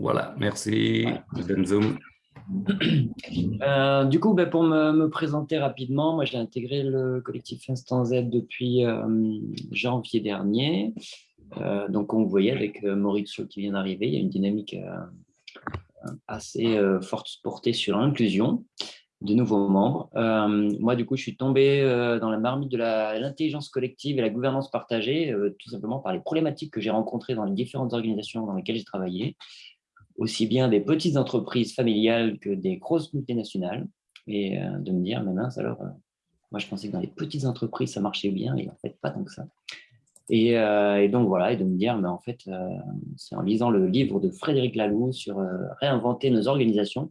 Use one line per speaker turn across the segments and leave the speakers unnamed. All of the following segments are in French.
Voilà, merci, Benzoum.
Euh, du coup, ben, pour me, présenter rapidement, moi j'ai intégré le collectif Instant Z depuis euh, janvier dernier. Euh, donc, comme vous voyez, avec Maurizio qui vient d'arriver, il y a une dynamique assez forte portée sur l'inclusion de nouveaux membres. moi, du coup, je suis tombé dans la marmite de l'intelligence collective et la gouvernance partagée, tout simplement par les problématiques que j'ai rencontrées dans les différentes organisations dans lesquelles j'ai travaillé aussi bien des petites entreprises familiales que des grosses multinationales, et euh, de me dire, mais mince, alors, euh, moi je pensais que dans les petites entreprises ça marchait bien, et en fait pas tant que ça. Et, euh, donc voilà, et de me dire, mais en fait, c'est en lisant le livre de Frédéric Laloux sur réinventer nos organisations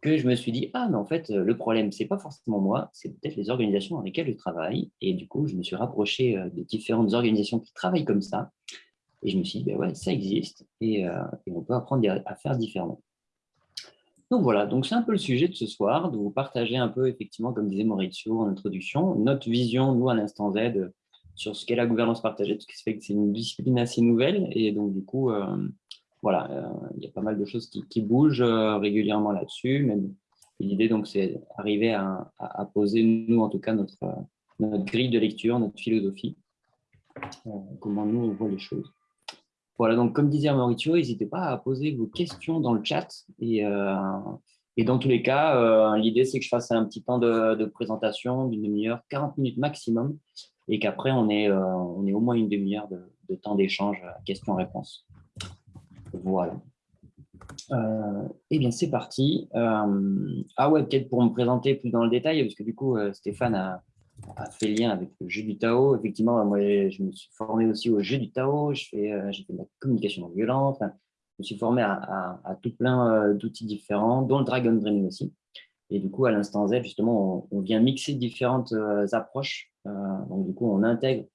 que je me suis dit, ah, mais en fait, le problème, c'est pas forcément moi, c'est peut-être les organisations dans lesquelles je travaille. Et du coup, je me suis rapproché des différentes organisations qui travaillent comme ça, et je me suis dit, ben ouais, ça existe et, euh, on peut apprendre à faire différemment. Donc voilà, donc c'est un peu le sujet de ce soir, de vous partager un peu, effectivement, comme disait Maurizio en introduction, notre vision, nous, à l'instant Z, sur ce qu'est la gouvernance partagée, parce que c'est une discipline assez nouvelle, et donc du coup, euh, voilà, euh, il y a pas mal de choses qui, bougent régulièrement là-dessus, l'idée, donc, c'est arriver à, poser, nous, en tout cas, notre, notre grille de lecture, notre philosophie, comment nous, on voit les choses. Voilà, donc comme disait Mauricio, n'hésitez pas à poser vos questions dans le chat. Et, euh, dans tous les cas, euh, l'idée, c'est que je fasse un petit temps de, présentation d'une demi-heure, 40 minutes maximum, et qu'après, on ait, euh, est au moins une demi-heure de, temps d'échange, questions-réponses. Voilà. eh bien, c'est parti. ah ouais, peut-être pour me présenter plus dans le détail, parce que du coup, Stéphane a, a fait lien avec le jeu du Tao. Effectivement, moi, je me suis formé aussi au jeu du Tao. Euh, j'ai fait, de la communication non violente. je me suis formé à, tout plein euh, d'outils différents, dont le Dragon Dreaming aussi. Et du coup, à l'instant Z, justement, on, vient mixer différentes euh, approches. donc, du coup, on intègre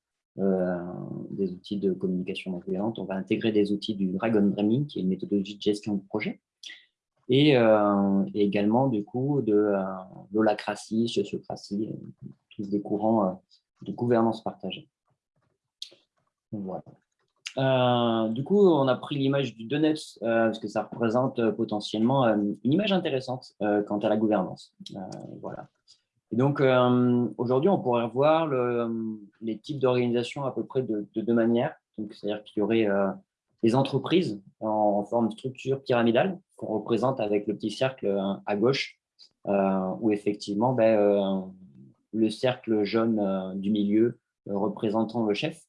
des outils de communication non violente. On va intégrer des outils du Dragon Dreaming, qui est une méthodologie de gestion de projet. Et, également, du coup, de l'holacratie, sociocratie, des courants euh, de gouvernance partagée. Euh, du coup, on a pris l'image du donut euh, parce que ça représente potentiellement une image intéressante quant à la gouvernance. voilà. Donc, aujourd'hui, on pourrait revoir le, les types d'organisations à peu près de, deux manières. C'est-à-dire qu'il y aurait les entreprises en, forme de structure pyramidale qu'on représente avec le petit cercle à gauche, où effectivement, ben, le cercle jaune euh, du milieu euh, représentant le chef,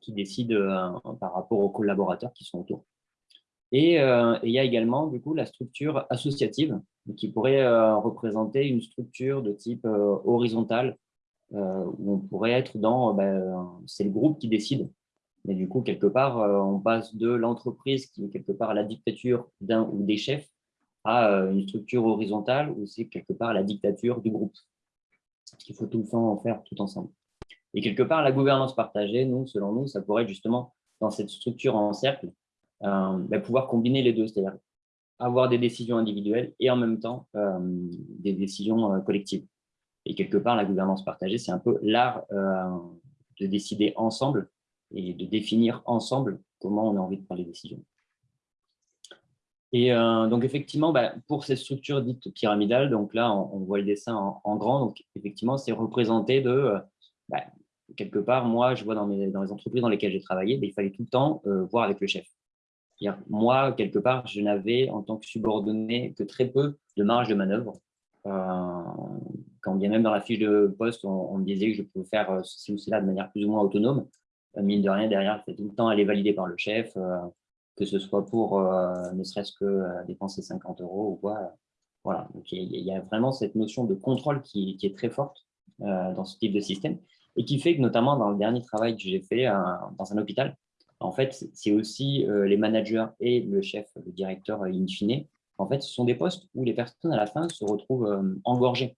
qui décide euh, par rapport aux collaborateurs qui sont autour. Et il y a également du coup la structure associative qui pourrait représenter une structure de type horizontal où on pourrait être dans, ben, c'est le groupe qui décide, mais du coup quelque part on passe de l'entreprise qui est quelque part la dictature d'un ou des chefs à une structure horizontale où c'est quelque part la dictature du groupe qu'il faut tout le temps en faire tout ensemble. Et quelque part, la gouvernance partagée, nous, selon nous, ça pourrait justement, dans cette structure en cercle, euh, bah, pouvoir combiner les deux, c'est-à-dire avoir des décisions individuelles et en même temps euh, des décisions euh, collectives. Et quelque part, la gouvernance partagée, c'est un peu l'art de décider ensemble et de définir ensemble comment on a envie de prendre les décisions. Et euh, donc, effectivement, bah, pour ces structures dites pyramidales, donc là, on, voit le dessin en, grand. Donc, effectivement, c'est représenté de, euh, bah, quelque part, moi, je vois dans, les entreprises dans lesquelles j'ai travaillé, bah, il fallait tout le temps euh, voir avec le chef. Moi, quelque part, je n'avais, en tant que subordonné, que très peu de marge de manœuvre. quand bien même dans la fiche de poste, on, me disait que je pouvais faire ceci ou cela de manière plus ou moins autonome, mine de rien, derrière, il tout le temps aller valider par le chef que ce soit pour euh, ne serait-ce que euh, dépenser 50 euros ou quoi. Voilà, donc il y, a vraiment cette notion de contrôle qui, est très forte euh, dans ce type de système et qui fait que notamment dans le dernier travail que j'ai fait dans un hôpital, en fait, c'est aussi les managers et le chef, le directeur in fine, en fait, ce sont des postes où les personnes à la fin se retrouvent engorgées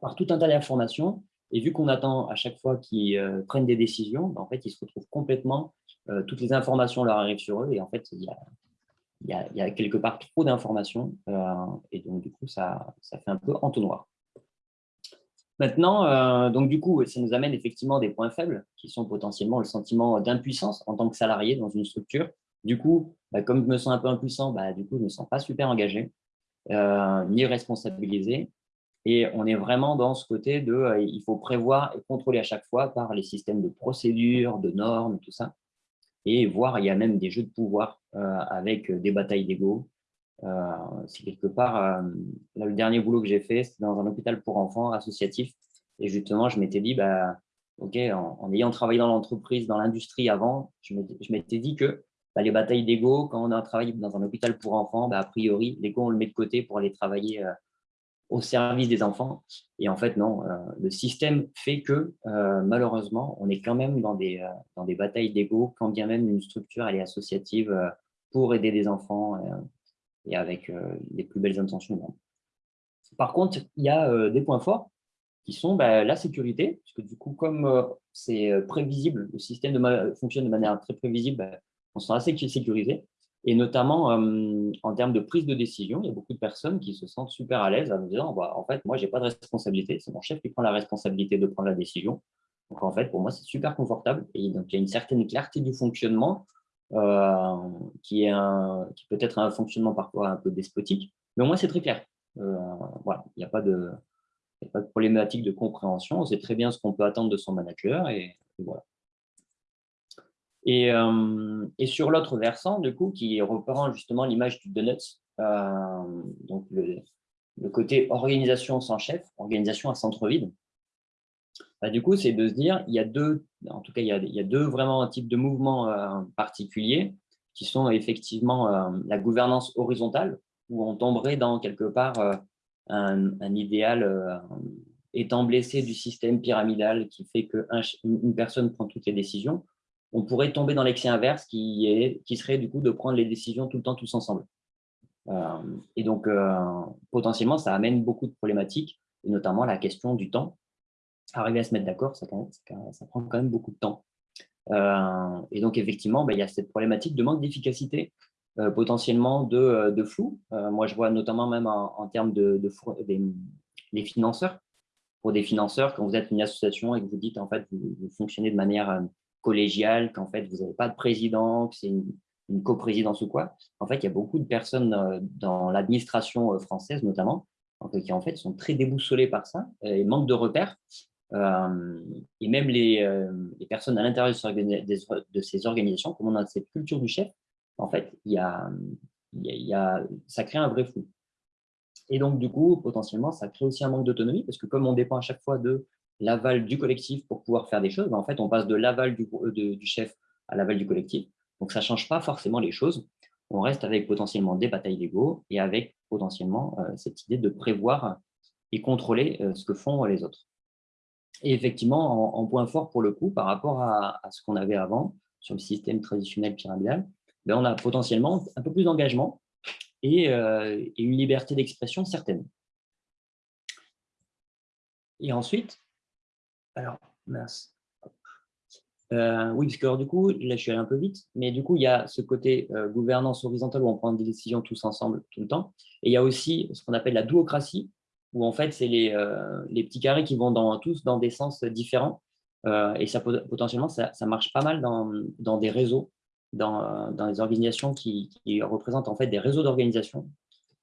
par tout un tas d'informations et vu qu'on attend à chaque fois qu'ils prennent des décisions, ben, en fait, ils se retrouvent complètement euh, toutes les informations leur arrivent sur eux et en fait, il y a, quelque part trop d'informations euh, et donc du coup, ça, ça fait un peu entonnoir. Maintenant, euh, donc du coup, ça nous amène effectivement des points faibles qui sont potentiellement le sentiment d'impuissance en tant que salarié dans une structure. Du coup, bah, comme je me sens un peu impuissant, bah, du coup, je ne me sens pas super engagé, ni responsabilisé. Et on est vraiment dans ce côté de il faut prévoir et contrôler à chaque fois par les systèmes de procédures, de normes, tout ça. Et voir, il y a même des jeux de pouvoir avec des batailles d'ego. c'est quelque part, le dernier boulot que j'ai fait, c'était dans un hôpital pour enfants associatif. Et justement, je m'étais dit, bah, ok, en, ayant travaillé dans l'entreprise, dans l'industrie avant, je m'étais dit que bah, les batailles d'ego, quand on a travaillé dans un hôpital pour enfants, bah, a priori, l'ego, on le met de côté pour aller travailler euh, au service des enfants. Et en fait, non, euh, le système fait que, euh, malheureusement, on est quand même dans des, dans des batailles d'ego, quand bien même une structure elle est associative pour aider des enfants et avec les plus belles intentions. Par contre, il y a des points forts qui sont bah, la sécurité, parce que du coup, comme euh, c'est euh, prévisible, le système de fonctionne de manière très prévisible, bah, on se sent assez sécurisé. Et notamment, euh, en termes de prise de décision, il y a beaucoup de personnes qui se sentent super à l'aise en disant bah, en fait, moi, je n'ai pas de responsabilité, c'est mon chef qui prend la responsabilité de prendre la décision. Donc, en fait, pour moi, c'est super confortable. Et donc, il y a une certaine clarté du fonctionnement un, qui peut être un fonctionnement parfois un peu despotique, mais au moins, c'est très clair. voilà, il n'y a pas de a pas de problématique de compréhension. On sait très bien ce qu'on peut attendre de son manager et, voilà. Euh, et, sur l'autre versant, du coup, qui reprend justement l'image du donut, euh, donc le, côté organisation sans chef, organisation à centre vide, bah, du coup, c'est de se dire, il y a deux, en tout cas, il y a, deux vraiment un type de mouvements euh, particuliers qui sont effectivement la gouvernance horizontale, où on tomberait dans quelque part un, idéal étant blessé du système pyramidal qui fait qu'une personne prend toutes les décisions, on pourrait tomber dans l'excès inverse qui, est, qui serait du coup de prendre les décisions tout le temps tous ensemble. Euh, et donc, euh, potentiellement, ça amène beaucoup de problématiques, et notamment la question du temps. Arriver à se mettre d'accord, ça, ça, prend quand même beaucoup de temps. et donc, effectivement, bah, il y a cette problématique de manque d'efficacité euh, potentiellement de, euh, de flou. Euh, moi, je vois notamment même en, termes de, des, financeurs. Pour des financeurs, quand vous êtes une association et que vous dites en fait vous, fonctionnez de manière collégiale, qu'en fait vous n'avez pas de président, que c'est une, coprésidence ou quoi, en fait, il y a beaucoup de personnes dans l'administration française notamment, qui en fait sont très déboussolées par ça et manquent de repères. et même les, personnes à l'intérieur de ces organisations, comme on a cette culture du chef, en fait, il y a, y a, ça crée un vrai flou. Et donc, du coup, potentiellement, ça crée aussi un manque d'autonomie parce que comme on dépend à chaque fois de l'aval du collectif pour pouvoir faire des choses, en fait, on passe de l'aval du, chef à l'aval du collectif. Donc, ça ne change pas forcément les choses. On reste avec potentiellement des batailles d'ego et avec potentiellement euh, cette idée de prévoir et contrôler euh, ce que font les autres. Et effectivement, en, point fort pour le coup, par rapport à ce qu'on avait avant sur le système traditionnel pyramidal, ben, on a potentiellement un peu plus d'engagement euh, et, une liberté d'expression certaine. Et ensuite, alors, mince. Euh, oui, parce que du coup, là, je suis allé un peu vite, mais du coup, il y a ce côté euh, gouvernance horizontale où on prend des décisions tous ensemble tout le temps. Et il y a aussi ce qu'on appelle la duocratie, où en fait, c'est les, les, petits carrés qui vont dans, tous dans des sens différents. et ça, potentiellement, ça, marche pas mal dans, des réseaux dans, dans les organisations qui, représentent en fait des réseaux d'organisation,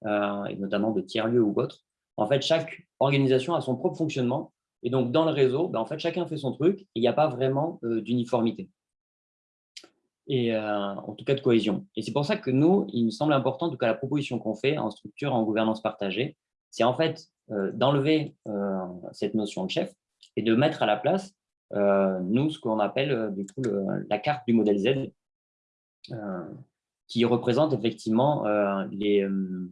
euh, et notamment de tiers-lieux ou autres. En fait, chaque organisation a son propre fonctionnement. Et donc, dans le réseau, ben, en fait, chacun fait son truc et il n'y a pas vraiment euh, d'uniformité. Et euh, en tout cas de cohésion. Et c'est pour ça que nous, il me semble important, en tout cas la proposition qu'on fait en structure, en gouvernance partagée, c'est en fait d'enlever cette notion de chef et de mettre à la place, nous, ce qu'on appelle du coup la carte du modèle Z, euh, qui représente effectivement euh, euh,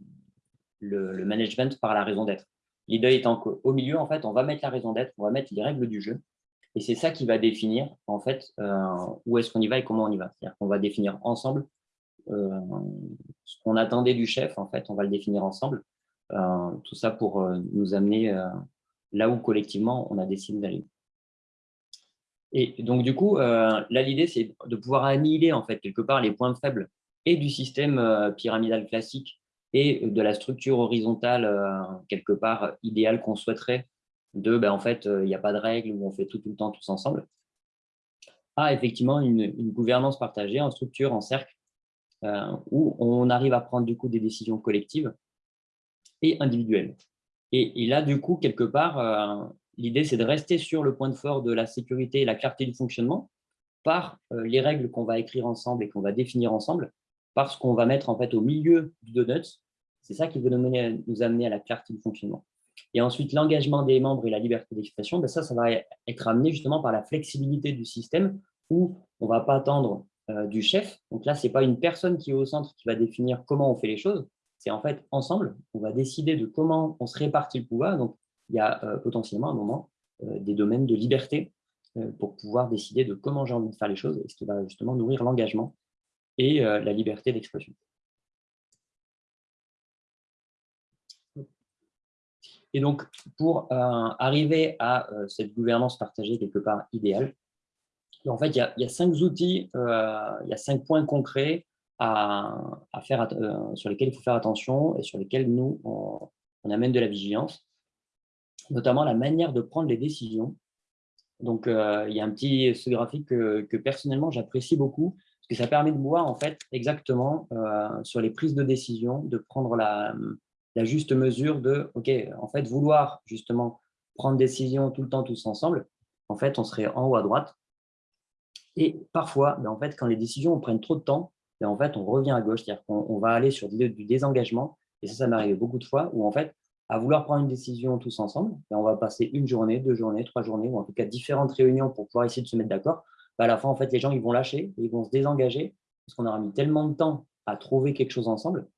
le, management par la raison d'être. L'idée étant qu'au milieu, en fait, on va mettre la raison d'être, on va mettre les règles du jeu, et c'est ça qui va définir en fait où est-ce qu'on y va et comment on y va. C'est-à-dire qu'on va définir ensemble ce qu'on attendait du chef, en fait, on va le définir ensemble. tout ça pour nous amener là où collectivement on a décidé d'aller. Et donc, du coup, euh, là, l'idée, c'est de pouvoir annihiler, en fait, quelque part, les points faibles et du système euh, pyramidal classique et de la structure horizontale, euh, quelque part, idéale qu'on souhaiterait, de, ben, en fait, il n'y a pas de règles, où on fait tout, tout le temps tous ensemble, à effectivement une, gouvernance partagée en structure, en cercle, où on arrive à prendre du coup des décisions collectives et individuelles. Et, là, du coup, quelque part, l'idée, c'est de rester sur le point de fort de la sécurité et la clarté du fonctionnement par les règles qu'on va écrire ensemble et qu'on va définir ensemble, parce qu'on va mettre en fait au milieu du donut. C'est ça qui va nous, nous amener à la clarté du fonctionnement. Et ensuite, l'engagement des membres et la liberté d'expression, ben ça, ça va être amené justement par la flexibilité du système où on ne va pas attendre euh, du chef. Donc là, ce n'est pas une personne qui est au centre qui va définir comment on fait les choses. C'est en fait ensemble, on va décider de comment on se répartit le pouvoir. Donc, il y a euh, potentiellement à un moment euh, des domaines de liberté pour pouvoir décider de comment j'ai envie de faire les choses, et ce qui va justement nourrir l'engagement et la liberté d'expression. Et donc, pour euh, arriver à euh, cette gouvernance partagée quelque part idéale, en fait, il y a, cinq outils, euh, il y a cinq points concrets à, faire, sur lesquels il faut faire attention et sur lesquels nous, on, amène de la vigilance, notamment la manière de prendre les décisions. Donc, il y a un petit ce graphique que, que personnellement, j'apprécie beaucoup, parce que ça permet de voir en fait exactement sur les prises de décision, de prendre la, la juste mesure de, OK, en fait, vouloir justement prendre des décisions tout le temps tous ensemble, en fait, on serait en haut à droite. Et parfois, ben, en fait, quand les décisions prennent trop de temps, ben, en fait, on revient à gauche, c'est-à-dire qu'on va aller sur du, désengagement. Et ça, ça m'est arrivé beaucoup de fois où, en fait, à vouloir prendre une décision tous ensemble, ben, on va passer une journée, deux journées, trois journées, ou en tout cas différentes réunions pour pouvoir essayer de se mettre d'accord. À la fin, en fait, les gens vont lâcher, ils vont se désengager, parce qu'on aura mis tellement de temps à trouver quelque chose ensemble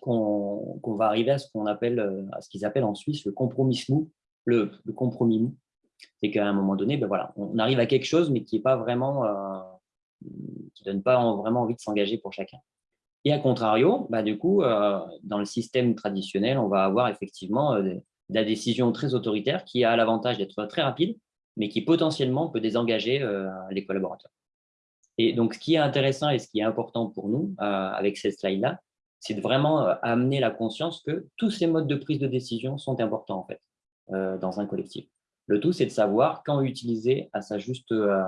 qu'on va arriver à ce qu'on appelle, euh, à ce qu'ils appellent en Suisse le compromis mou, le, compromis mou. C'est qu'à un moment donné, ben voilà, on arrive à quelque chose, mais qui n'est pas vraiment, euh, qui donne pas vraiment envie de s'engager pour chacun. Et à contrario, bah, du coup, euh, dans le système traditionnel, on va avoir effectivement la décision très autoritaire qui a l'avantage d'être très rapide, mais qui potentiellement peut désengager les collaborateurs. Et donc, ce qui est intéressant et ce qui est important pour nous avec cette slide-là, c'est de vraiment euh, amener la conscience que tous ces modes de prise de décision sont importants en fait euh, dans un collectif. Le tout, c'est de savoir quand utiliser à sa juste, euh,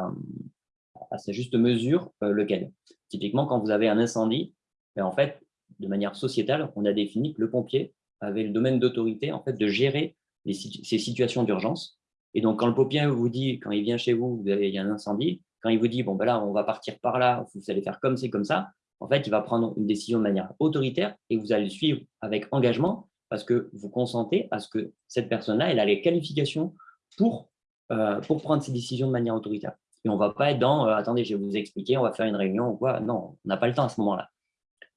à sa juste mesure lequel. Typiquement, quand vous avez un incendie, ben, en fait, de manière sociétale, on a défini que le pompier avait le domaine d'autorité en fait de gérer ces situations d'urgence. Et donc, quand le pompier vous dit, quand il vient chez vous, il y a un incendie, quand il vous dit, bon, ben là, on va partir par là, vous allez faire comme c'est comme ça, en fait, il va prendre une décision de manière autoritaire et vous allez le suivre avec engagement parce que vous consentez à ce que cette personne-là, elle a les qualifications pour, euh, pour prendre ces décisions de manière autoritaire. Et on ne va pas être dans euh, attendez, je vais vous expliquer, on va faire une réunion ou quoi ». Non, on n'a pas le temps à ce moment-là.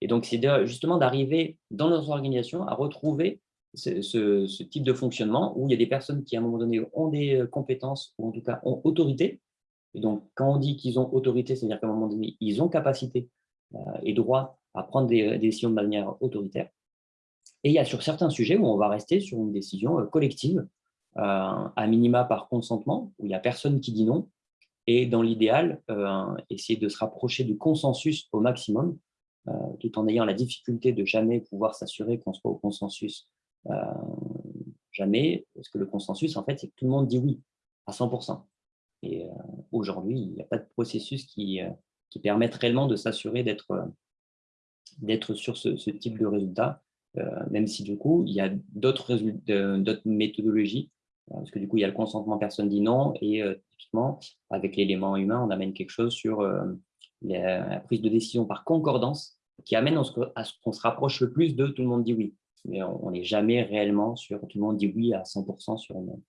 Et donc, c'est justement d'arriver dans notre organisation à retrouver ce, type de fonctionnement où il y a des personnes qui, à un moment donné, ont des euh, compétences ou en tout cas ont autorité. Et donc, quand on dit qu'ils ont autorité, c'est-à-dire qu'à un moment donné, ils ont capacité euh, et droit à prendre des, décisions de manière autoritaire. Et il y a sur certains sujets où on va rester sur une décision euh, collective, euh, à minima par consentement, où il n'y a personne qui dit non, et dans l'idéal, essayer de se rapprocher du consensus au maximum, tout en ayant la difficulté de jamais pouvoir s'assurer qu'on soit au consensus jamais, parce que le consensus, en fait, c'est que tout le monde dit oui à 100%. Et aujourd'hui, il n'y a pas de processus qui, qui permettent réellement de s'assurer d'être euh, sur ce, type de résultat, euh, même si du coup, il y a d'autres méthodologies, euh, parce que du coup, il y a le consentement personne dit non, et typiquement, avec l'élément humain, on amène quelque chose sur la prise de décision par concordance, qui amène à ce qu'on se rapproche le plus de tout le monde dit oui. Mais on n'est jamais réellement sur tout le monde dit oui à 100% sur une,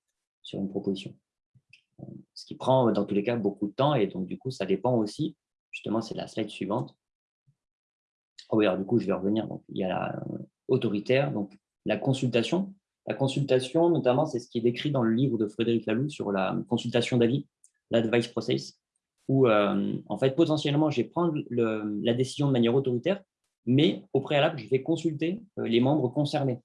sur une proposition. Ce qui prend dans tous les cas beaucoup de temps, et donc du coup, ça dépend aussi Justement, c'est la slide suivante. Oh oui, alors du coup, je vais revenir. Donc, il y a la euh, autoritaire, donc la consultation. La consultation, notamment, c'est ce qui est décrit dans le livre de Frédéric Laloux sur la consultation d'avis, l'advice process, où, euh, en fait, potentiellement, je vais prendre la décision de manière autoritaire, mais au préalable, je vais consulter euh, les membres concernés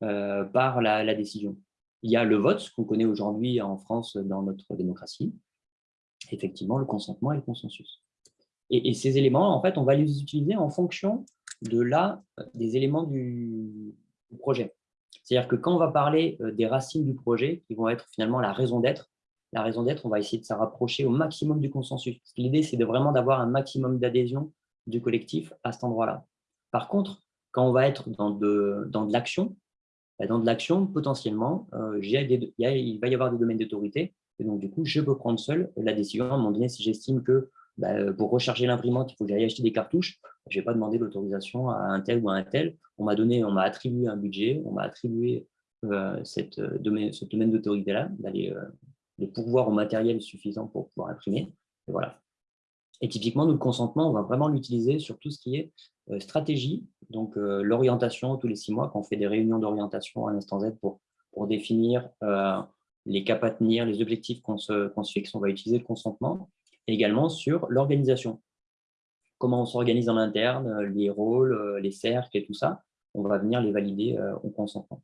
par la, décision. Il y a le vote, qu'on connaît aujourd'hui en France dans notre démocratie, effectivement, le consentement et le consensus. Et, ces éléments, en fait, on va les utiliser en fonction de la, des éléments du, projet. C'est-à-dire que quand on va parler euh, des racines du projet, qui vont être finalement la raison d'être, la raison d'être, on va essayer de se rapprocher au maximum du consensus. L'idée, c'est vraiment d'avoir un maximum d'adhésion du collectif à cet endroit-là. Par contre, quand on va être dans de, dans de l'action, bah, dans de l'action, potentiellement, euh, il va y avoir des domaines d'autorité, et donc du coup, je peux prendre seul la décision. À un moment donné, si j'estime que bah, pour recharger l'imprimante, il faut que j'aille acheter des cartouches, je n'ai pas demandé l'autorisation à un tel ou à un tel. On m'a donné, on m'a attribué un budget, on m'a attribué euh, euh, ce domaine d'autorité-là, d'aller les pouvoirs au matériel suffisant pour pouvoir imprimer. Et voilà. Et typiquement, nous, le consentement, on va vraiment l'utiliser sur tout ce qui est stratégie, donc euh, l'orientation tous les six mois, quand on fait des réunions d'orientation à l'instant Z pour, pour définir euh, les caps à tenir, les objectifs qu'on se, se, fixe, on va utiliser le consentement. Et également sur l'organisation. Comment on s'organise en interne, les rôles, les cercles et tout ça, on va venir les valider au consentement.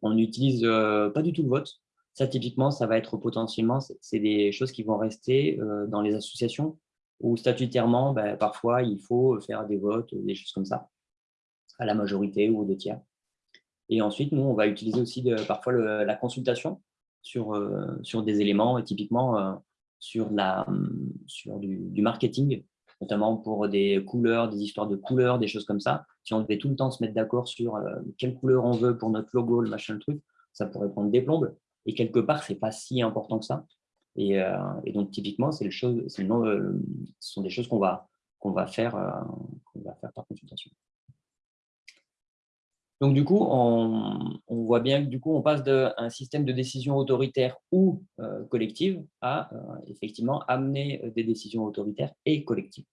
On n'utilise pas du tout le vote. Ça, typiquement, ça va être potentiellement, c'est des choses qui vont rester dans les associations où statutairement, ben, parfois, il faut faire des votes, des choses comme ça, à la majorité ou aux deux tiers. Et ensuite, nous, on va utiliser aussi parfois la consultation sur, euh, sur des éléments, et typiquement euh, sur, la, sur du, marketing, notamment pour des couleurs, des histoires de couleurs, des choses comme ça. Si on devait tout le temps se mettre d'accord sur euh, quelle couleur on veut pour notre logo, le machin, le truc, ça pourrait prendre des plombes. Et quelque part, ce n'est pas si important que ça. Euh, et, donc, typiquement, c'est euh, ce sont des choses qu'on va, va, faire, euh, va faire par consultation. Donc, du coup, on, voit bien que du coup, on passe d'un système de décision autoritaire ou collective à effectivement amener des décisions autoritaires et collectives.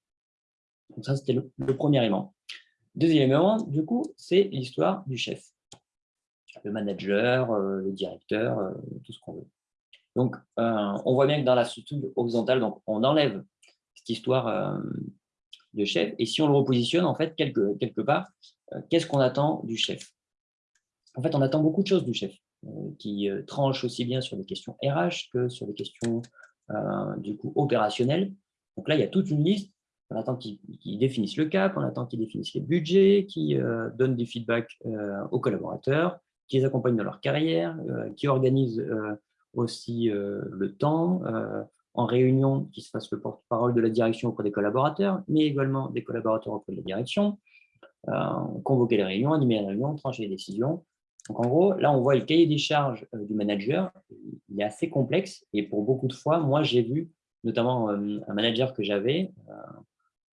Donc, ça, c'était le, le, premier élément. Deuxième élément, du coup, c'est l'histoire du chef. Le manager, le directeur, tout ce qu'on veut. Donc, euh, on voit bien que dans la structure horizontale, on enlève cette histoire euh, de chef. Et si on le repositionne, en fait, quelque, part, euh, qu'est-ce qu'on attend du chef? En fait, on attend beaucoup de choses du chef, qui tranche aussi bien sur les questions RH que sur les questions du coup opérationnelles. Donc là, il y a toute une liste. On attend qu'ils définissent le cap, on attend qu'ils définissent les budgets, qu'ils donnent des feedbacks aux collaborateurs, qu'ils les accompagnent dans leur carrière, qui organisent aussi euh, le temps, euh, en réunion, qui se fasse le porte-parole de la direction auprès des collaborateurs, mais également des collaborateurs auprès de la direction, euh, convoquer les réunions, animer les réunions, trancher les décisions. Donc en gros, là, on voit le cahier des charges du manager, il est assez complexe, et pour beaucoup de fois, moi, j'ai vu notamment un manager que j'avais,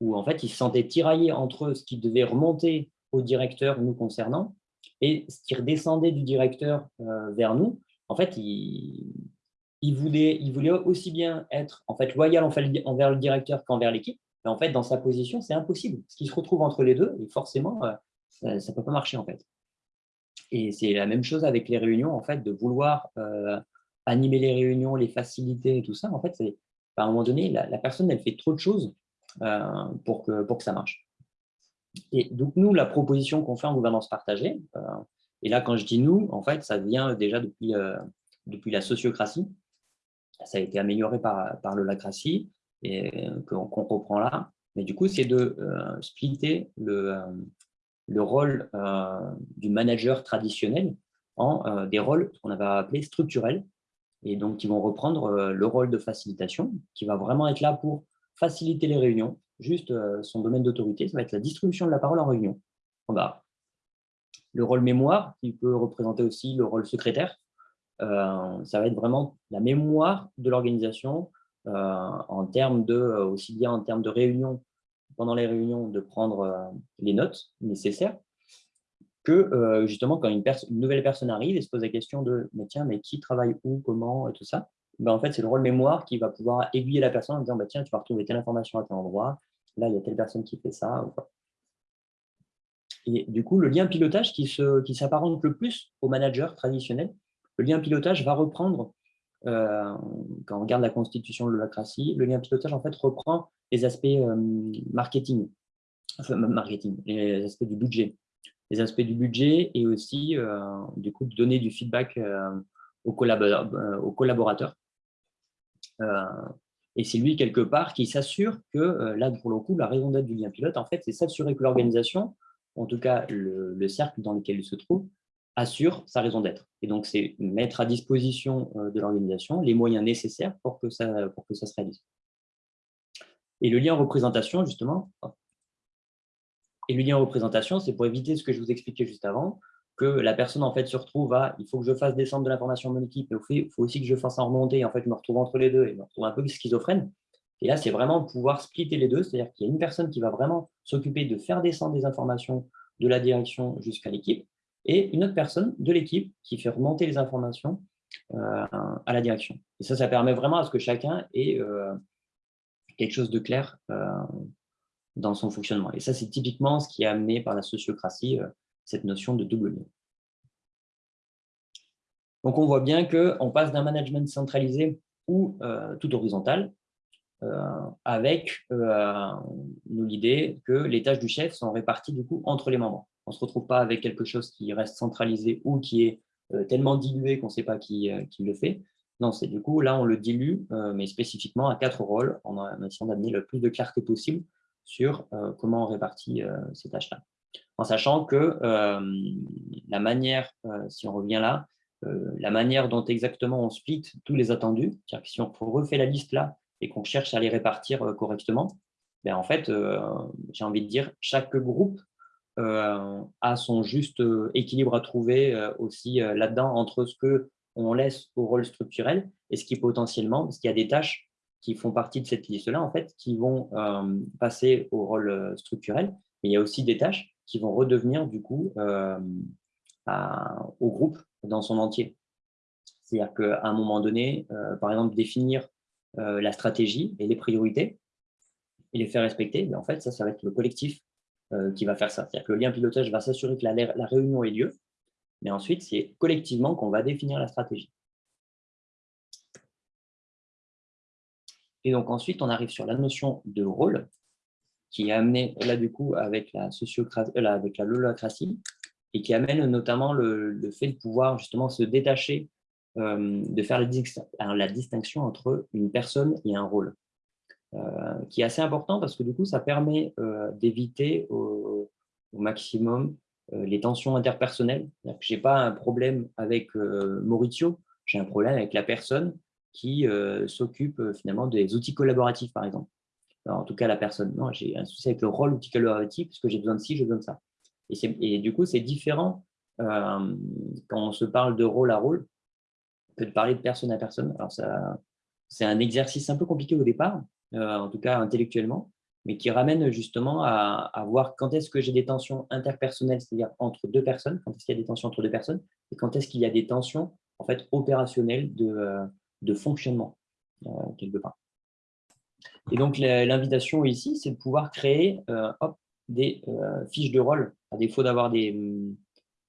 où en fait, il se sentait tiraillé entre ce qui devait remonter au directeur nous concernant, et ce qui redescendait du directeur vers nous, en fait, il, voulait, aussi bien être en fait, loyal envers le directeur qu'envers l'équipe. Mais en fait, dans sa position, c'est impossible. Ce qui se retrouve entre les deux, et forcément, euh, ça ne peut pas marcher en fait. Et c'est la même chose avec les réunions, en fait, de vouloir euh, animer les réunions, les faciliter et tout ça. En fait, à un moment donné, la, personne, elle fait trop de choses euh, pour, que, pour que ça marche. Et donc, nous, la proposition qu'on fait en gouvernance partagée, et là, quand je dis nous, en fait, ça vient déjà depuis, euh, depuis la sociocratie. Ça a été amélioré par, par l'holacratie, euh, qu'on reprend là. Mais du coup, c'est de euh, splitter le, le rôle du manager traditionnel en des rôles qu'on avait appelés structurels, et donc qui vont reprendre le rôle de facilitation, qui va vraiment être là pour faciliter les réunions. Juste son domaine d'autorité, ça va être la distribution de la parole en réunion. On va le rôle mémoire, qui peut représenter aussi le rôle secrétaire. Euh, ça va être vraiment la mémoire de l'organisation euh, en termes de, euh, aussi bien en termes de réunion, pendant les réunions, de prendre les notes nécessaires, que justement quand une, nouvelle personne arrive et se pose la question de mais tiens, mais qui travaille où, comment, et tout ça, ben, en fait, c'est le rôle mémoire qui va pouvoir aiguiller la personne en disant bah, tiens, tu vas retrouver telle information à tel endroit, là, il y a telle personne qui fait ça. Et du coup, le lien pilotage qui s'apparente qui le plus au manager traditionnel, le lien pilotage va reprendre, euh, quand on regarde la constitution de l'holacratie, le lien pilotage en fait reprend les aspects euh, marketing, marketing, les aspects du budget, les aspects du budget et aussi euh, du coup de donner du feedback aux, collaborateurs. Aux collaborateurs. et c'est lui quelque part qui s'assure que là pour le coup la raison d'être du lien pilote en fait c'est s'assurer que l'organisation en tout cas le, cercle dans lequel il se trouve, assure sa raison d'être. Et donc, c'est mettre à disposition euh, de l'organisation les moyens nécessaires pour que, ça, pour que ça se réalise. Et le lien représentation, justement, Et le lien représentation, c'est pour éviter ce que je vous expliquais juste avant, que la personne en fait se retrouve à il faut que je fasse descendre de l'information à mon équipe, mais il faut aussi que je fasse en remonter. En fait, je me retrouve entre les deux et je me retrouve un peu schizophrène. Et là, c'est vraiment pouvoir splitter les deux, c'est-à-dire qu'il y a une personne qui va vraiment s'occuper de faire descendre des informations de la direction jusqu'à l'équipe, et une autre personne de l'équipe qui fait remonter les informations euh, à la direction. Et ça, ça permet vraiment à ce que chacun ait euh, quelque chose de clair euh, dans son fonctionnement. Et ça, c'est typiquement ce qui est amené par la sociocratie, cette notion de double lien. Donc, on voit bien qu'on passe d'un management centralisé ou tout horizontal avec l'idée que les tâches du chef sont réparties du coup entre les membres. On ne se retrouve pas avec quelque chose qui reste centralisé ou qui est euh, tellement dilué qu'on ne sait pas qui, euh, qui, le fait. Non, c'est du coup, là, on le dilue, euh, mais spécifiquement à quatre rôles, en, essayant d'amener le plus de clarté possible sur comment on répartit ces tâches-là. En sachant que la manière, si on revient là, la manière dont exactement on split tous les attendus, c'est-à-dire que si on refait la liste là et qu'on cherche à les répartir correctement, ben en fait, j'ai envie de dire, chaque groupe euh, a son juste euh, équilibre à trouver euh, aussi là-dedans entre ce que on laisse au rôle structurel et ce qui potentiellement, parce qu'il y a des tâches qui font partie de cette liste-là, en fait, qui vont passer au rôle structurel, mais il y a aussi des tâches qui vont redevenir, du coup, au groupe dans son entier. C'est-à-dire qu'à un moment donné, par exemple, définir la stratégie et les priorités et les faire respecter, mais en fait, ça, ça va être le collectif euh, qui va faire ça. C'est-à-dire que le lien pilotage va s'assurer que la, réunion ait lieu, mais ensuite, c'est collectivement qu'on va définir la stratégie. Et donc ensuite, on arrive sur la notion de rôle, qui est amenée là du coup avec la euh, avec la lolacratie, et qui amène notamment le, fait de pouvoir justement se détacher, euh, de faire la distinction entre une personne et un rôle. Euh, qui est assez important parce que du coup, ça permet euh, d'éviter au, maximum euh, les tensions interpersonnelles. Je n'ai pas un problème avec Maurizio, j'ai un problème avec la personne qui s'occupe finalement des outils collaboratifs, par exemple. en tout cas, la personne, non, j'ai un souci avec le rôle outil collaboratif, parce que j'ai besoin de ci, j'ai besoin de ça. Et du coup, c'est différent quand on se parle de rôle à rôle de parler de personne à personne. Alors, c'est un exercice un peu compliqué au départ, euh, en tout cas intellectuellement, mais qui ramène justement à, voir quand est-ce que j'ai des tensions interpersonnelles, c'est-à-dire entre deux personnes, quand est-ce qu'il y a des tensions entre deux personnes, et quand est-ce qu'il y a des tensions en fait, opérationnelles de, euh, de fonctionnement, euh, quelque part. Et donc, l'invitation ici, c'est de pouvoir créer hop, des fiches de rôle, à défaut d'avoir des,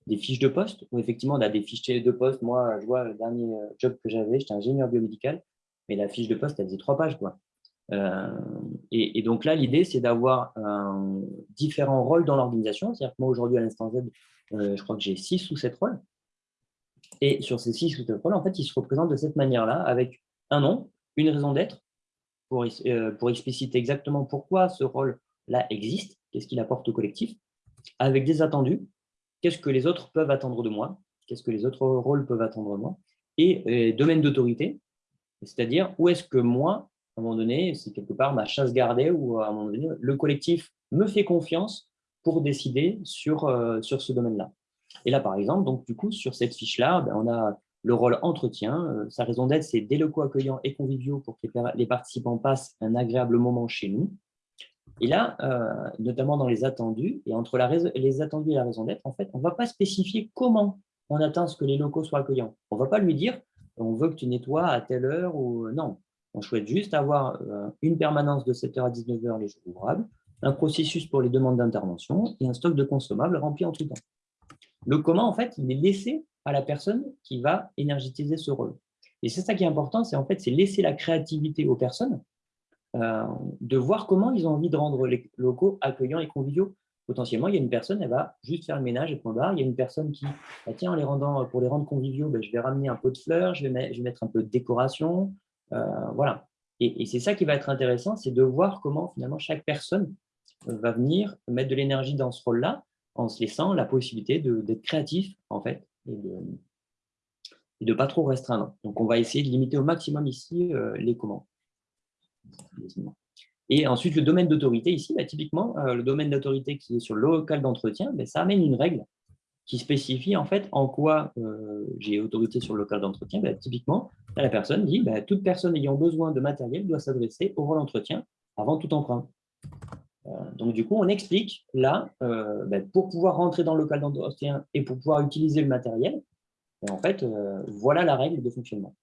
des, fiches de poste, où effectivement, on a des fiches de poste. Moi, je vois le dernier job que j'avais, j'étais ingénieur biomédical, mais la fiche de poste, elle faisait trois pages. Quoi. Euh, et, donc là, l'idée, c'est d'avoir différents rôles dans l'organisation. C'est-à-dire que moi, aujourd'hui, à l'instant Z, euh, je crois que j'ai six ou sept rôles. Et sur ces six ou sept rôles, en fait, ils se représentent de cette manière-là, avec un nom, une raison d'être, pour, euh, pour expliciter exactement pourquoi ce rôle-là existe, qu'est-ce qu'il apporte au collectif, avec des attendus, qu'est-ce que les autres peuvent attendre de moi, qu'est-ce que les autres rôles peuvent attendre de moi, et domaine d'autorité, c'est-à-dire où est-ce que moi, à un moment donné, c'est quelque part ma chasse gardée où à un moment donné, le collectif me fait confiance pour décider sur, euh, ce domaine-là. Et là, par exemple, donc du coup, sur cette fiche-là, ben, on a le rôle entretien. Euh, sa raison d'être, c'est des locaux accueillants et conviviaux pour que les, participants passent un agréable moment chez nous. Et là, euh, notamment dans les attendus, et entre les attendus et la raison d'être, en fait, on ne va pas spécifier comment on atteint ce que les locaux soient accueillants. On ne va pas lui dire, on veut que tu nettoies à telle heure ou non. On souhaite juste avoir euh, une permanence de 7h à 19h les jours ouvrables, un processus pour les demandes d'intervention et un stock de consommables rempli en tout temps. Le comment, en fait, il est laissé à la personne qui va énergétiser ce rôle. Et c'est ça qui est important, c'est en fait, c'est laisser la créativité aux personnes euh, de voir comment ils ont envie de rendre les locaux accueillants et conviviaux. Potentiellement, il y a une personne, elle va juste faire le ménage et point barre. Il y a une personne qui, bah, tiens, les rendant, pour les rendre conviviaux, ben, je vais ramener un pot de fleurs, je vais, mettre un peu de décoration, euh, voilà. Et, c'est ça qui va être intéressant, c'est de voir comment finalement chaque personne va venir mettre de l'énergie dans ce rôle-là en se laissant la possibilité d'être créatif en fait et de ne pas trop restreindre. Donc, on va essayer de limiter au maximum ici euh, les comment. Et ensuite, le domaine d'autorité, ici, bah, typiquement, le domaine d'autorité qui est sur le local d'entretien, bah, ça amène une règle qui spécifie en fait en quoi j'ai autorité sur le local d'entretien. Bah, typiquement, la personne dit toute personne ayant besoin de matériel doit s'adresser au rôle d'entretien avant tout emprunt. donc, du coup, on explique là, pour pouvoir rentrer dans le local d'entretien et pour pouvoir utiliser le matériel, en fait, voilà la règle de fonctionnement.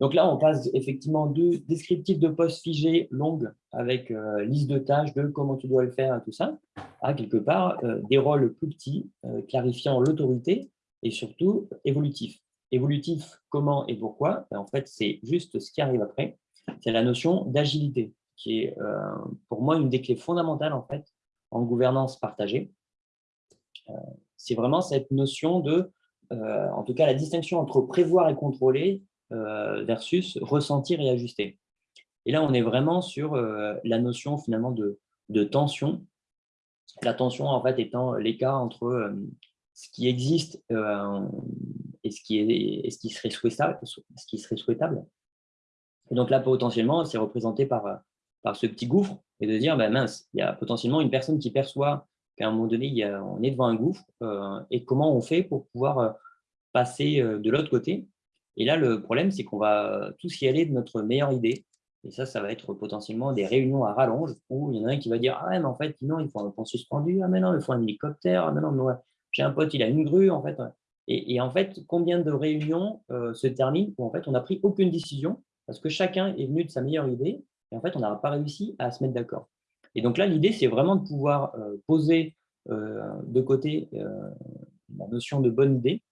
Donc là, on passe effectivement de descriptif de poste figé longue avec euh, liste de tâches, de comment tu dois le faire, tout ça, à quelque part euh, des rôles plus petits, euh, clarifiant l'autorité et surtout évolutif. Évolutif, comment et pourquoi? Ben, En fait, c'est juste ce qui arrive après. C'est la notion d'agilité, qui est pour moi une des clés fondamentales en fait en gouvernance partagée. c'est vraiment cette notion de, en tout cas la distinction entre prévoir et contrôler versus ressentir et ajuster. Et là, on est vraiment sur euh, la notion finalement de, tension. La tension, en fait, étant l'écart entre euh, ce qui existe et ce qui, est, ce qui serait souhaitable. Et donc là, potentiellement, c'est représenté par, par ce petit gouffre et de dire, ben mince, il y a potentiellement une personne qui perçoit qu'à un moment donné, on est devant un gouffre et comment on fait pour pouvoir passer de l'autre côté et là, le problème, c'est qu'on va tous y aller de notre meilleure idée. Et ça, ça va être potentiellement des réunions à rallonge où il y en a un qui va dire « Ah mais en fait, non, il faut un pont suspendu. Ah mais non, il faut un hélicoptère. Ah mais non, j'ai un pote, il a une grue. » en fait. Et, en fait, combien de réunions euh, se terminent où en fait, on n'a pris aucune décision parce que chacun est venu de sa meilleure idée et en fait, on n'a pas réussi à se mettre d'accord. Et donc là, l'idée, c'est vraiment de pouvoir euh, poser euh, de côté la notion de bonne idée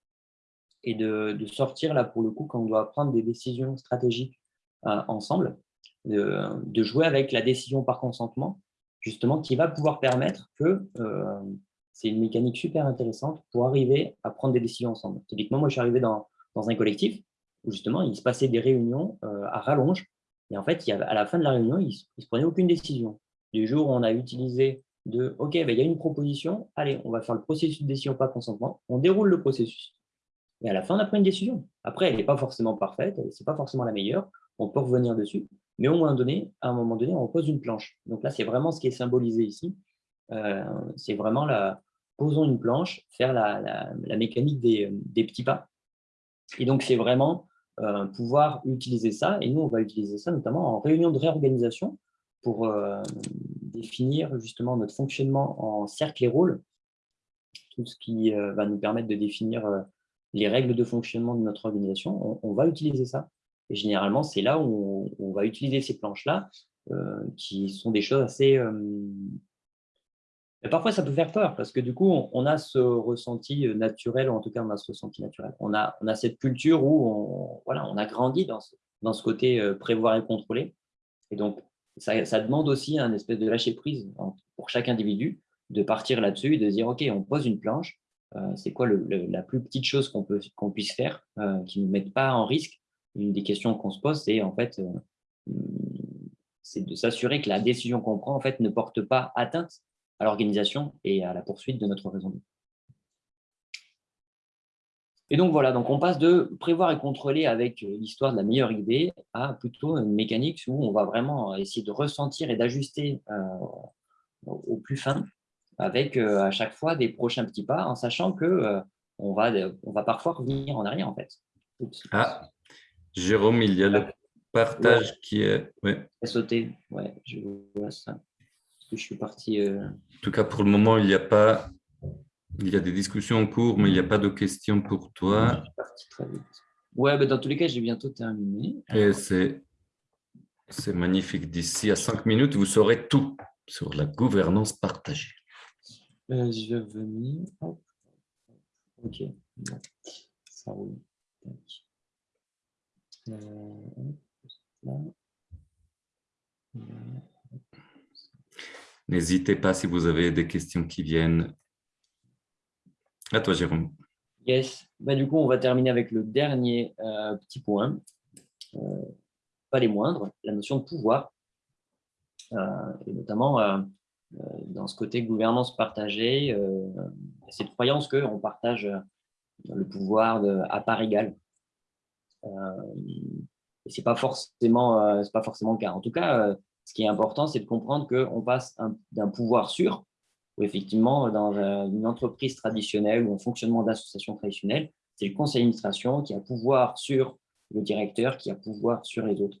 et de, sortir, là, pour le coup, quand on doit prendre des décisions stratégiques euh, ensemble, de, jouer avec la décision par consentement, justement, qui va pouvoir permettre que euh, c'est une mécanique super intéressante pour arriver à prendre des décisions ensemble. Typiquement, moi, je suis arrivé dans, un collectif où, justement, il se passait des réunions euh, à rallonge, et en fait, à la fin de la réunion, il ne se prenait aucune décision. Du jour où on a utilisé de « OK, ben, il y a une proposition, allez, on va faire le processus de décision par consentement, on déroule le processus. Et à la fin, on a pris une décision. Après, elle n'est pas forcément parfaite, ce n'est pas forcément la meilleure, on peut revenir dessus, mais au moins donné, à un moment donné, on pose une planche. Donc là, c'est vraiment ce qui est symbolisé ici. Euh, c'est vraiment la posons une planche, faire la, mécanique des, petits pas. Et donc, c'est vraiment euh, pouvoir utiliser ça. Et nous, on va utiliser ça notamment en réunion de réorganisation pour euh, définir justement notre fonctionnement en cercle et rôle, tout ce qui va nous permettre de définir les règles de fonctionnement de notre organisation, on, va utiliser ça. Et généralement, c'est là où on, va utiliser ces planches-là, euh, qui sont des choses assez... Euh, parfois, ça peut faire peur, parce que du coup, on, a ce ressenti naturel, ou en tout cas, on a ce ressenti naturel. On a, on a cette culture où on, voilà, on a grandi dans ce, dans ce côté euh, prévoir et contrôler. Et donc, ça, ça demande aussi un espèce de lâcher-prise pour chaque individu, de partir là-dessus et de dire, OK, on pose une planche, c'est quoi la plus petite chose qu'on puisse faire euh, qui ne mette pas en risque? Une des questions qu'on se pose, c'est en fait euh, c'est de s'assurer que la décision qu'on prend en fait, ne porte pas atteinte à l'organisation et à la poursuite de notre raison. Et donc voilà, donc on passe de prévoir et contrôler avec l'histoire de la meilleure idée à plutôt une mécanique où on va vraiment essayer de ressentir et d'ajuster au plus fin avec euh, à chaque fois des prochains petits pas, en sachant que euh, on, va, on va parfois revenir en arrière, en fait.
Ah, Jérôme, il y a le partage qui est...
Ouais. sauté, ouais, je vois ça. Je suis parti... Euh,
en tout cas, pour le moment, il n'y a pas... Il y a des discussions en cours, mais il n'y a pas de questions pour toi. Je suis parti très
vite. Ouais, mais dans tous les cas, j'ai bientôt terminé.
Et c'est magnifique. D'ici à cinq minutes, vous saurez tout sur la gouvernance partagée.
Euh, je vais revenir. Ok, ça roule.
Euh, N'hésitez pas si vous avez des questions qui viennent. À toi, Jérôme.
Yes. Bah, du coup, on va terminer avec le dernier euh, petit point. pas les moindres, la notion de pouvoir. et notamment dans ce côté gouvernance partagée, euh, cette croyance qu'on partage le pouvoir à part égale. Euh, Et ce n'est pas, forcément, pas forcément le cas. En tout cas, ce qui est important, c'est de comprendre qu'on passe d'un pouvoir sûr, où effectivement, dans une entreprise traditionnelle ou un fonctionnement d'association traditionnelle, c'est le conseil d'administration qui a pouvoir sur le directeur, qui a pouvoir sur les autres,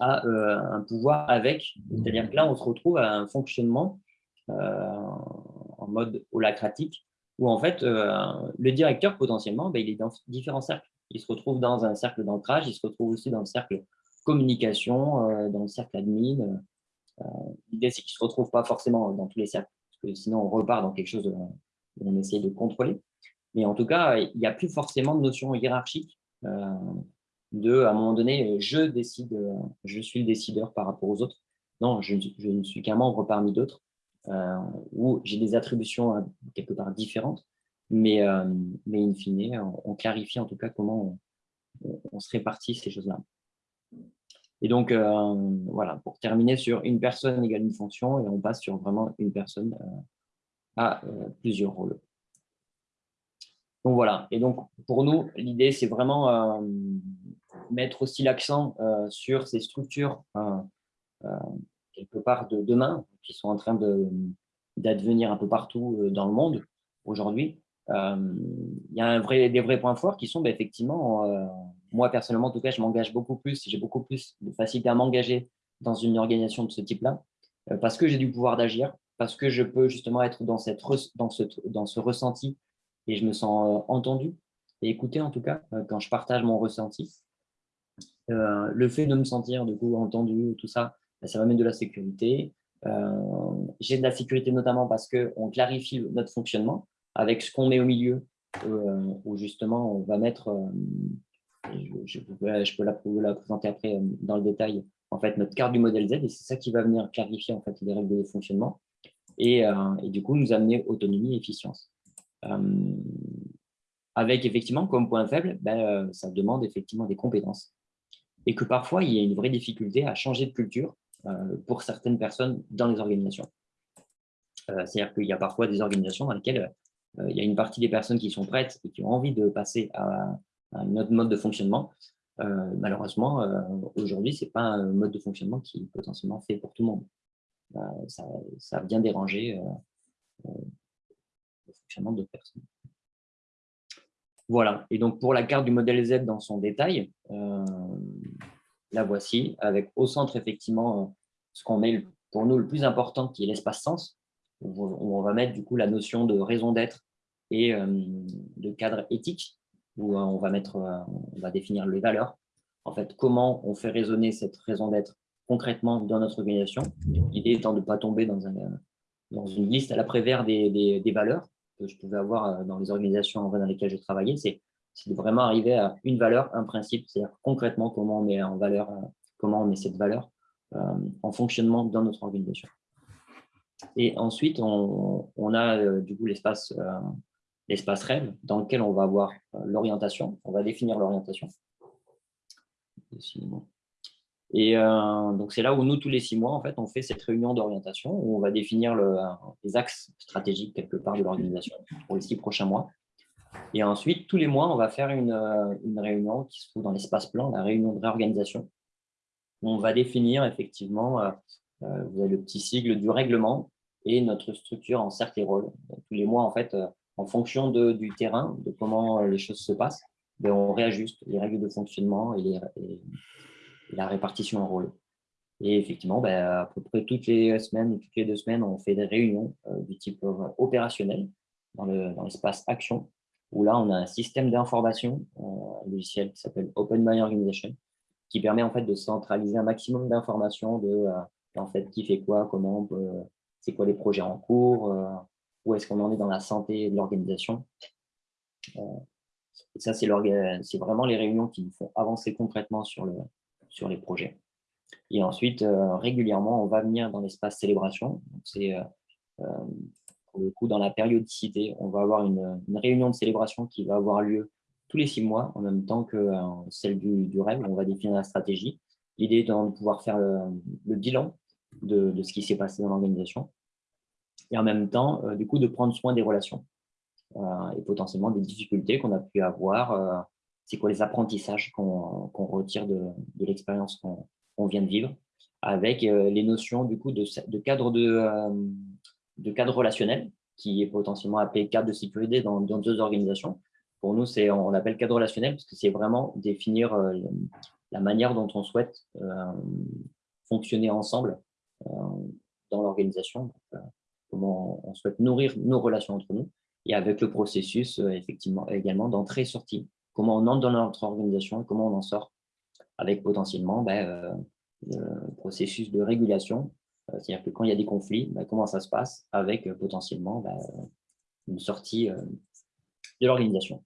a un pouvoir avec. C'est-à-dire que là, on se retrouve à un fonctionnement en mode holacratique, où en fait, le directeur, potentiellement, ben, il est dans différents cercles. Il se retrouve dans un cercle d'ancrage, il se retrouve aussi dans le cercle communication, euh, dans le cercle admin. Euh, l'idée, c'est qu'il ne se retrouve pas forcément dans tous les cercles, parce que sinon on repart dans quelque chose où on essaie de contrôler. Mais en tout cas, il n'y a plus forcément de notion hiérarchique euh, de, à un moment donné, je décide, je suis le décideur par rapport aux autres. Non, je, ne suis qu'un membre parmi d'autres, où j'ai des attributions quelque part différentes, mais, mais in fine, on, clarifie en tout cas comment on se répartit ces choses-là. Et donc, euh, voilà, pour terminer sur une personne égale une fonction, et on passe sur vraiment une personne euh, à euh, plusieurs rôles. Donc voilà, et donc pour nous, l'idée, c'est vraiment mettre aussi l'accent sur ces structures quelque part de demain, qui sont en train d'advenir un peu partout dans le monde aujourd'hui. Il y a un vrai, des vrais points forts qui sont bah, effectivement moi, personnellement, en tout cas, je m'engage beaucoup plus, j'ai beaucoup plus de facilité à m'engager dans une organisation de ce type-là, euh, parce que j'ai du pouvoir d'agir, parce que je peux justement être dans, cette dans, ce, dans ce ressenti et je me sens euh, entendu et écouté, en tout cas, euh, quand je partage mon ressenti. Le fait de me sentir entendu, tout ça, bah, ça va mettre de la sécurité. j'ai de la sécurité notamment parce qu'on clarifie notre fonctionnement avec ce qu'on met au milieu, où justement on va mettre je, peux la, présenter après euh, dans le détail, en fait, notre carte du modèle Z, et c'est ça qui va venir clarifier en fait, les règles de fonctionnement et, euh, du coup nous amener autonomie et efficience. Euh, avec effectivement comme point faible, ben, ça demande effectivement des compétences et que parfois il y a une vraie difficulté à changer de culture pour certaines personnes dans les organisations. C'est-à-dire qu'il y a parfois des organisations dans lesquelles il y a une partie des personnes qui sont prêtes et qui ont envie de passer à, un autre mode de fonctionnement. Euh, malheureusement, euh, aujourd'hui, ce n'est pas un mode de fonctionnement qui est potentiellement fait pour tout le monde. Euh, ça, ça, vient déranger le fonctionnement d'autres personnes. Voilà, et donc pour la carte du modèle Z dans son détail, la voici, avec au centre effectivement ce qu'on met pour nous le plus important qui est l'espace sens. On va mettre du coup la notion de raison d'être et de cadre éthique où euh, on va, mettre, euh, on définir les valeurs. En fait, comment on fait résonner cette raison d'être concrètement dans notre organisation. L'idée étant de ne pas tomber dans, un, dans une liste à l'après-vert des, valeurs que je pouvais avoir euh, dans les organisations dans lesquelles je travaillais. C'est de vraiment arriver à une valeur, un principe, c'est-à-dire concrètement comment on met en valeur, comment on met cette valeur en fonctionnement dans notre organisation. Et ensuite, on, a du coup l'espace l'espace rêve dans lequel on va avoir euh, l'orientation, on va définir l'orientation. Et euh, donc, c'est là où nous, tous les six mois, en fait, on fait cette réunion d'orientation où on va définir le, les axes stratégiques quelque part de l'organisation pour les six prochains mois. Et ensuite, tous les mois, on va faire une, euh, réunion qui se trouve dans l'espace plan, la réunion de réorganisation. on va définir effectivement, vous avez le petit sigle du règlement et notre structure en cercle et rôle. tous les mois, en fait, en fonction du terrain, de comment euh, les choses se passent, ben, on réajuste les règles de fonctionnement et, la répartition en rôle. Et effectivement, ben, à peu près toutes les semaines ou toutes les deux semaines, on fait des réunions euh, du type euh, opérationnel dans l'espace action, où là, on a un système d'information, un logiciel qui s'appelle Open My Organization, qui permet en fait de centraliser un maximum d'informations de en fait, qui fait quoi, comment, c'est quoi les projets en cours, où est-ce qu'on en est dans la santé de l'organisation. Euh, et ça, c'est vraiment les réunions qui nous font avancer concrètement sur, le, sur les projets. Et ensuite, euh, régulièrement, on va venir dans l'espace célébration. C'est euh, pour le coup dans la périodicité. On va avoir une, réunion de célébration qui va avoir lieu tous les six mois, en même temps que celle du, du rêve. On va définir la stratégie. L'idée étant de pouvoir faire le, bilan de, ce qui s'est passé dans l'organisation et en même temps, euh, du coup, de prendre soin des relations euh, et potentiellement des difficultés qu'on a pu avoir c'est quoi les apprentissages qu'on retire de, l'expérience qu'on vient de vivre, avec les notions du coup de, cadre, de, de cadre relationnel, qui est potentiellement appelé cadre de sécurité dans, deux organisations. Pour nous, on appelle cadre relationnel parce que c'est vraiment définir la manière dont on souhaite fonctionner ensemble dans l'organisation, comment on souhaite nourrir nos relations entre nous, et avec le processus effectivement également d'entrée-sortie comment on entre dans notre organisation comment on en sort, avec potentiellement ben, euh, le processus de régulation, euh, c'est-à-dire que quand il y a des conflits, ben, comment ça se passe avec euh, potentiellement ben, une sortie de l'organisation.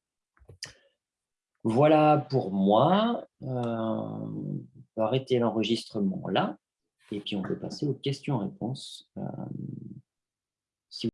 Voilà pour moi. on peut arrêter l'enregistrement là, et puis on peut passer aux questions-réponses.